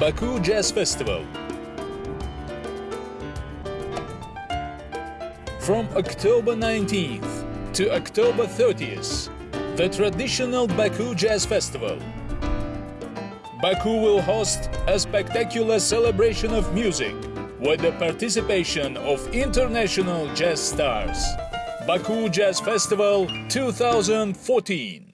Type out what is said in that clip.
Baku Jazz Festival. From October 19th to October 30th, the traditional Baku Jazz Festival. Baku will host a spectacular celebration of music with the participation of international jazz stars. Baku Jazz Festival 2014.